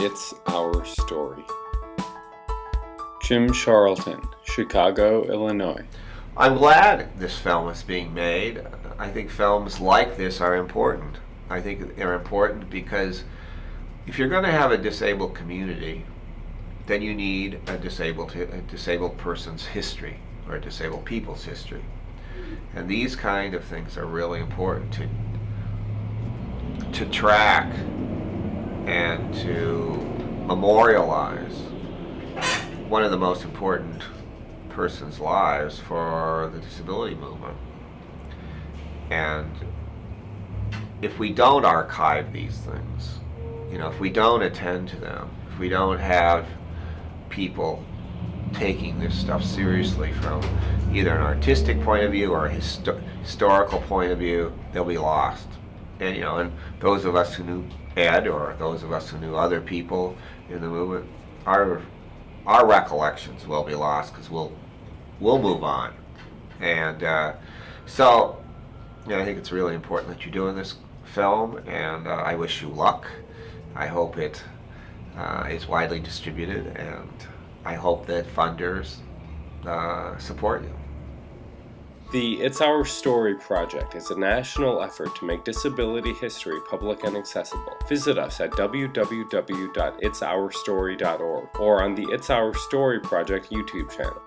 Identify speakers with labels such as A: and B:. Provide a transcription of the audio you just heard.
A: It's Our Story. Jim Charlton, Chicago, Illinois.
B: I'm glad this film is being made. I think films like this are important. I think they're important because if you're going to have a disabled community, then you need a disabled a disabled person's history or a disabled people's history. And these kind of things are really important to to track and to memorialize one of the most important person's lives for the disability movement. And if we don't archive these things, you know, if we don't attend to them, if we don't have people taking this stuff seriously from either an artistic point of view or a histo historical point of view, they'll be lost. And you know, and those of us who knew Ed or those of us who knew other people in the movement, our our recollections will be lost because we'll we'll move on. And uh, so, you know, I think it's really important that you're doing this film, and uh, I wish you luck. I hope it uh, is widely distributed, and I hope that funders uh, support you.
A: The It's Our Story project is a national effort to make disability history public and accessible. Visit us at www.itsourstory.org or on the It's Our Story project YouTube channel.